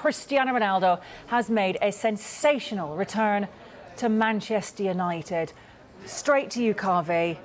Cristiano Ronaldo has made a sensational return to Manchester United. Straight to you, Kaveh.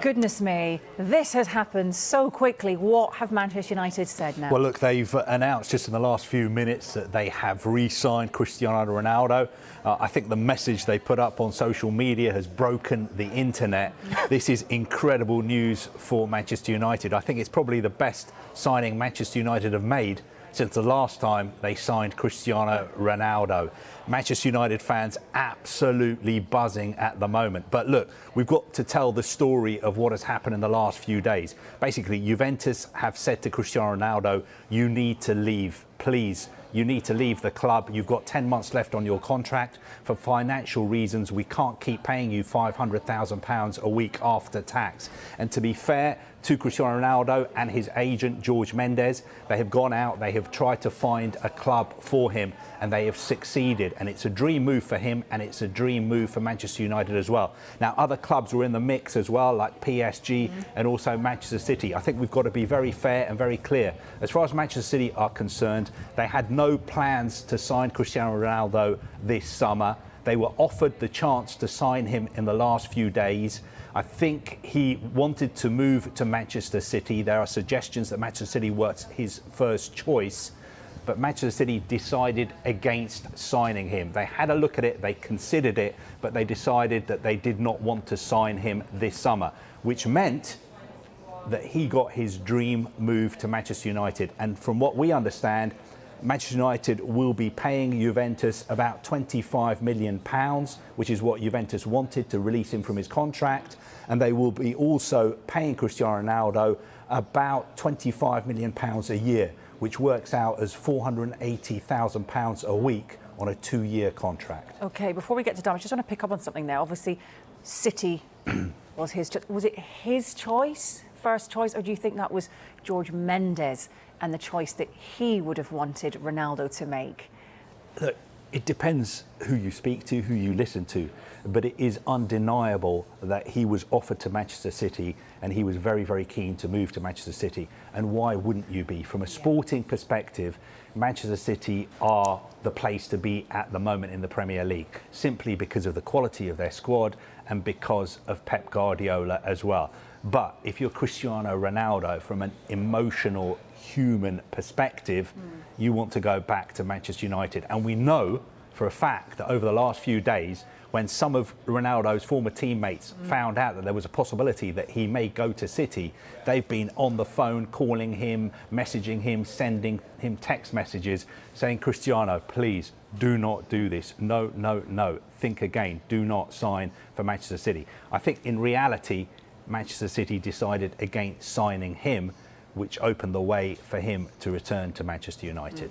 Goodness me, this has happened so quickly. What have Manchester United said now? Well, look, they've announced just in the last few minutes that they have re-signed Cristiano Ronaldo. Uh, I think the message they put up on social media has broken the internet. this is incredible news for Manchester United. I think it's probably the best signing Manchester United have made since the last time they signed Cristiano Ronaldo. Manchester United fans absolutely buzzing at the moment. But look, we've got to tell the story of what has happened in the last few days. Basically, Juventus have said to Cristiano Ronaldo, you need to leave, please you need to leave the club. You've got 10 months left on your contract. For financial reasons, we can't keep paying you £500,000 a week after tax. And to be fair to Cristiano Ronaldo and his agent, George Mendes, they have gone out, they have tried to find a club for him, and they have succeeded. And it's a dream move for him, and it's a dream move for Manchester United as well. Now, other clubs were in the mix as well, like PSG mm -hmm. and also Manchester City. I think we've got to be very fair and very clear. As far as Manchester City are concerned, they had no no plans to sign Cristiano Ronaldo this summer. They were offered the chance to sign him in the last few days. I think he wanted to move to Manchester City. There are suggestions that Manchester City was his first choice, but Manchester City decided against signing him. They had a look at it, they considered it, but they decided that they did not want to sign him this summer, which meant that he got his dream move to Manchester United. And from what we understand, Manchester United will be paying Juventus about 25 million pounds, which is what Juventus wanted to release him from his contract, and they will be also paying Cristiano Ronaldo about 25 million pounds a year, which works out as 480,000 pounds a week on a two-year contract. Okay, before we get to Dom, I just want to pick up on something there. Obviously, City was his was it his choice, first choice, or do you think that was George Mendes and the choice that he would have wanted Ronaldo to make? Look, it depends who you speak to, who you listen to, but it is undeniable that he was offered to Manchester City and he was very, very keen to move to Manchester City. And why wouldn't you be? From a sporting perspective, Manchester City are the place to be at the moment in the Premier League, simply because of the quality of their squad and because of Pep Guardiola as well. But if you're Cristiano Ronaldo, from an emotional, human perspective, mm. you want to go back to Manchester United. And we know for a fact that over the last few days, when some of Ronaldo's former teammates mm. found out that there was a possibility that he may go to City, they've been on the phone calling him, messaging him, sending him text messages saying, Cristiano, please do not do this. No, no, no. Think again. Do not sign for Manchester City. I think in reality, Manchester City decided against signing him, which opened the way for him to return to Manchester United.